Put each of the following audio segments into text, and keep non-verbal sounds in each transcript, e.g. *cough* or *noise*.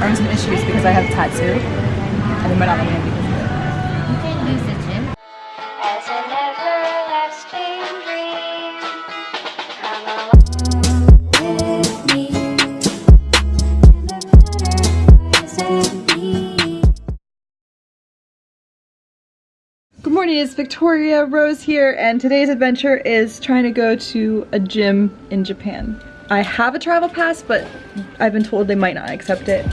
having some issues because I have a tattoo. And they might not let me in because of it. You can use the gym. As an everlasting dream, come along with me. Good morning, it's Victoria Rose here, and today's adventure is trying to go to a gym in Japan. I have a travel pass, but I've been told they might not accept it.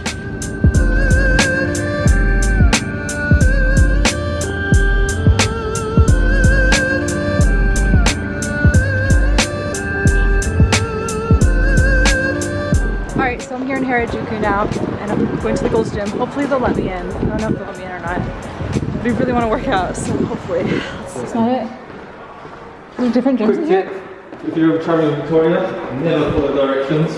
Alright, so I'm here in Harajuku now, and I'm going to the Gold's Gym. Hopefully they'll let me in. I don't know if they'll let me in or not. But I really want to work out, so hopefully. That's not it. There's different gyms in here? Tip, if you're ever traveling in Victoria, never follow directions.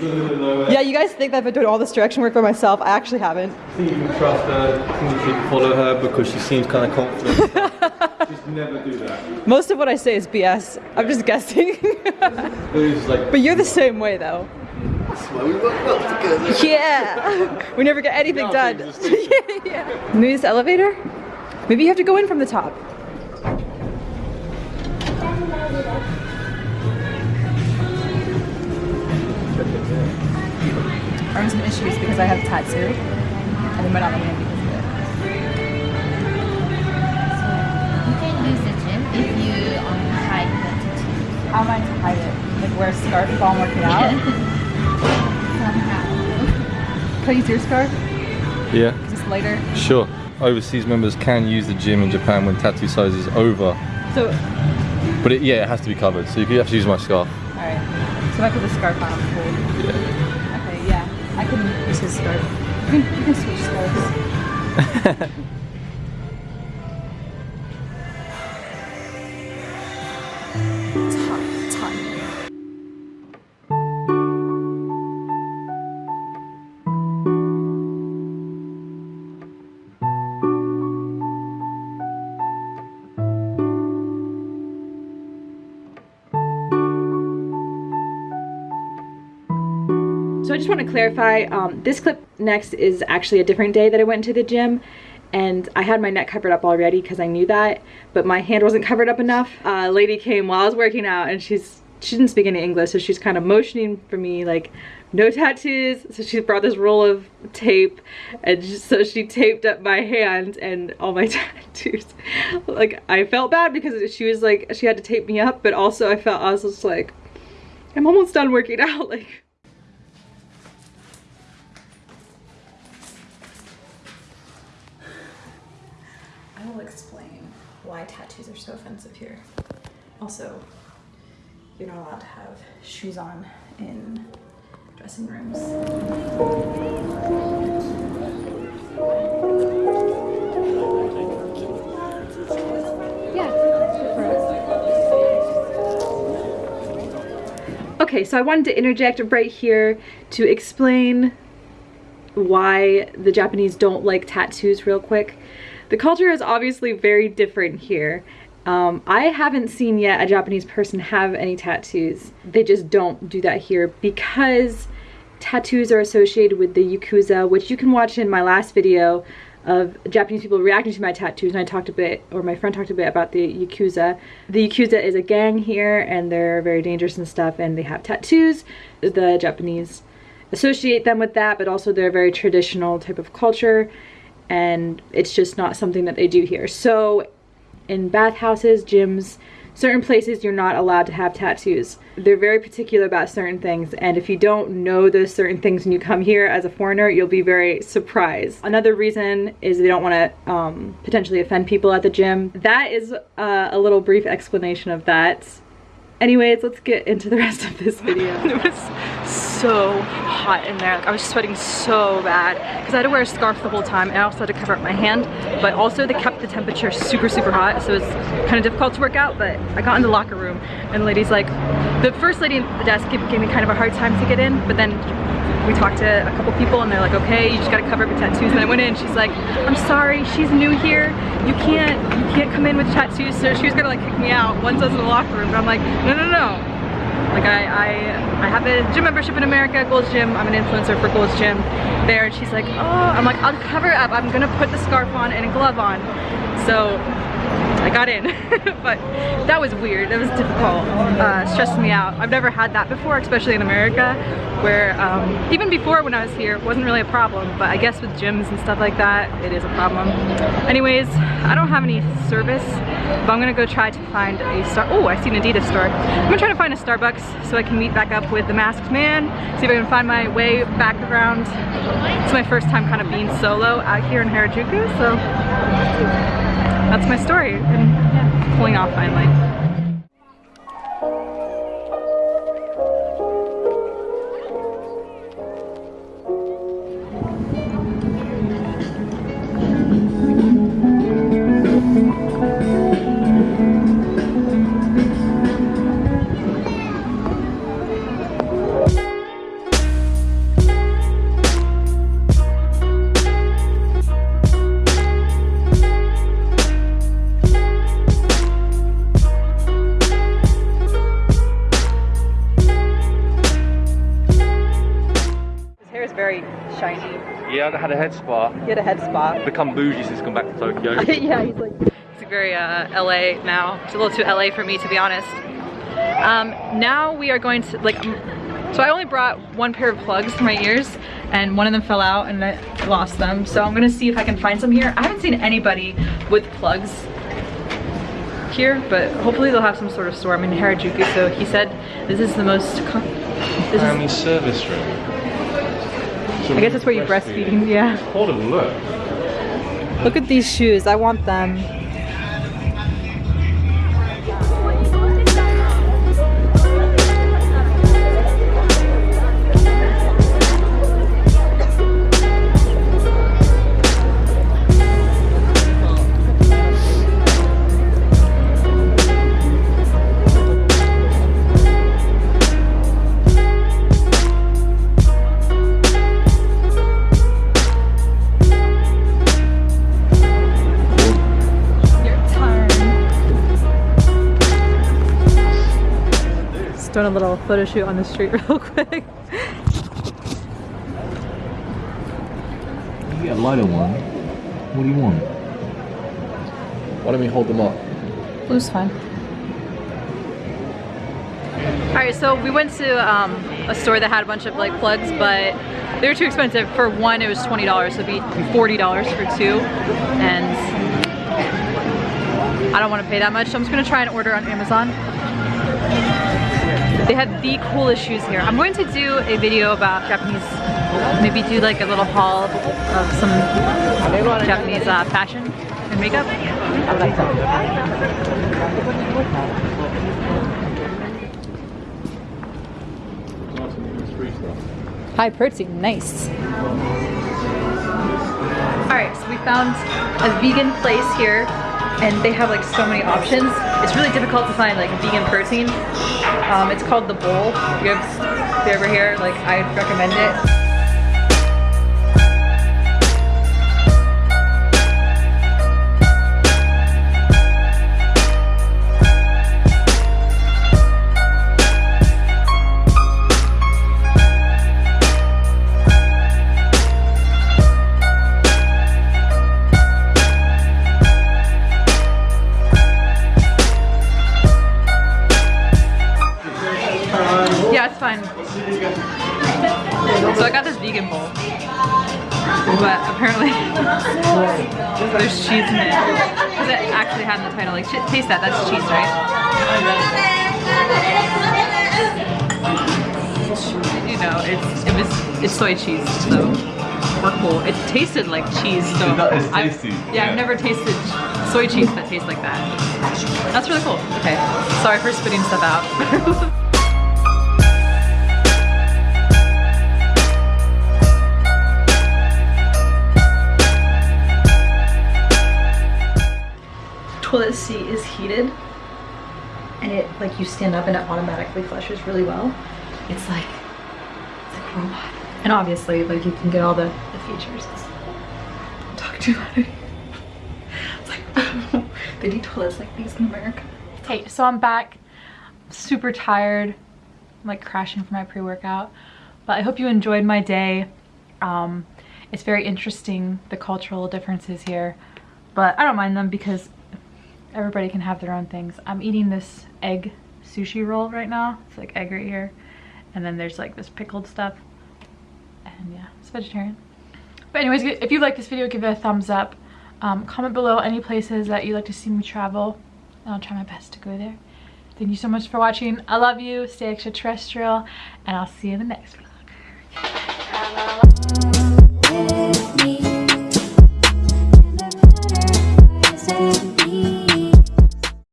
You're gonna nowhere. Yeah, you guys think that I've been doing all this direction work by myself. I actually haven't. I think you can trust her, I think you should follow her because she seems kind of confident. *laughs* just never do that. Most of what I say is BS. I'm just guessing. *laughs* Like, but you're the same way though. we work well together. Yeah. *laughs* we never get anything Yeah, done. things yeah, yeah. Maybe this elevator? Maybe you have to go in from the top. I'm having some issues because I have a tattoo. And they might not let me in because of it. You can use the gym if you um, hide the tattoo. How am I to hide it? Like wear a scarf while I'm working out? Somehow. Can I use your scarf? Yeah, Is this lighter? sure. Overseas members can use the gym in Japan when tattoo size is over. So, But it, yeah, it has to be covered, so you have to use my scarf. alright. So if I put the scarf on, scarf. You can, switch scarves. *laughs* just want to clarify, um, this clip next is actually a different day that I went to the gym and I had my neck covered up already because I knew that, but my hand wasn't covered up enough. A lady came while I was working out and she's she didn't speak any English, so she's kind of motioning for me like no tattoos. So she brought this roll of tape and just, so she taped up my hand and all my *laughs* tattoos. like I felt bad because she was like she had to tape me up, but also I felt I was just like I'm almost done working out *laughs* like will explain why tattoos are so offensive here. Also, you're not allowed to have shoes on in dressing rooms. Okay, so I wanted to interject right here to explain why the Japanese don't like tattoos real quick. The culture is obviously very different here. Um, I haven't seen yet a Japanese person have any tattoos. They just don't do that here because tattoos are associated with the Yakuza, which you can watch in my last video of Japanese people reacting to my tattoos and I talked a bit, or my friend talked a bit about the Yakuza. The Yakuza is a gang here and they're very dangerous and stuff and they have tattoos. The Japanese associate them with that, but also they're a very traditional type of culture and it's just not something that they do here. So in bathhouses, gyms, certain places you're not allowed to have tattoos. They're very particular about certain things and if you don't know those certain things when you come here as a foreigner, you'll be very surprised. Another reason is they don't want to um, potentially offend people at the gym. That is uh, a little brief explanation of that. Anyways, let's get into the rest of this *laughs* video. it was so hot in there. Like, I was sweating so bad because I had to wear a scarf the whole time and I also had to cover up my hand. But also they kept the temperature super, super hot. So it's kind of difficult to work out. But I got in the locker room and the lady's like, the first lady at the desk gave, gave me kind of a hard time to get in. But then we talked to a couple people and they're like, okay, you just gotta cover up your tattoos. And I went in she's like, I'm sorry, she's new here. You can't, you can't come in with tattoos. So she was gonna like kick me out once I was in the locker room. But I'm like, no, no, no. Like I, I, I have a gym membership in America, Gold's Gym. I'm an influencer for Gold's Gym there. And she's like, oh, I'm like, I'll cover up. I'm gonna put the scarf on and a glove on. So I got in, *laughs* but that was weird. That was difficult, uh, stressed me out. I've never had that before, especially in America, where um, even before when I was here, it wasn't really a problem, but I guess with gyms and stuff like that, it is a problem. Anyways, I don't have any service, but I'm gonna go try to find a star. Oh, I see an Adidas store. I'm gonna try to find a Starbucks so I can meet back up with the masked man, see if I can find my way back around. It's my first time kind of being solo out here in Harajuku, so that's my story and yeah, pulling off finally. I had a head spa. He had a head spa. Become bougie since come back to Tokyo. *laughs* yeah, he's like he's very uh, LA now. It's a little too LA for me to be honest. Um, now we are going to like. So I only brought one pair of plugs for my ears, and one of them fell out, and I lost them. So I'm gonna see if I can find some here. I haven't seen anybody with plugs here, but hopefully they'll have some sort of store. I'm in Harajuku, so he said this is the most. This is, Family service room. I guess that's where you breastfeeding. Yeah. Hold on, look. Look at these shoes. I want them. Doing a little photo shoot on the street *laughs* real quick. You get a lighter one. What do you want? Why don't we hold them up? Blue's fine. Alright, so we went to um, a store that had a bunch of like plugs, but they were too expensive. For one, it was $20, so it'd be $40 for two. And I don't want to pay that much, so I'm just gonna try and order on Amazon. They have the coolest shoes here. I'm going to do a video about Japanese, maybe do like a little haul of some Japanese uh, fashion and makeup. High protein, nice. Alright, so we found a vegan place here and they have like so many options. It's really difficult to find like vegan protein. Um, it's called The Bowl. If you're ever here, like I'd recommend it. So I got this vegan bowl. But apparently *laughs* there's cheese in it. Because it actually had in the title, like, taste that, that's cheese, right? You know, it's, it was, it's soy cheese, so we're cool. It tasted like cheese, so That is I've- tasty, yeah, yeah. I've never tasted soy cheese that tastes like that. That's really cool. Okay, sorry for spitting stuff out. *laughs* toilet seat is heated and it like you stand up and it automatically flushes really well. It's like it's like a robot. And obviously like you can get all the, the features. Talk too loud. *laughs* It's like *laughs* they need toilets like these in america. Okay so i'm back. Super tired. I'm like crashing for my pre-workout. But I hope you enjoyed my day. Um, it's very interesting, the cultural differences here. But I don't mind them because everybody can have their own things. I'm eating this egg sushi roll right now. It's like egg right here. And then there's like this pickled stuff. And yeah, it's vegetarian. But anyways, if you like this video, give it a thumbs up. Um, comment below any places that you'd like to see me travel. And I'll try my best to go there. Thank you so much for watching. I love you. Stay extraterrestrial. And I'll see you in the next vlog.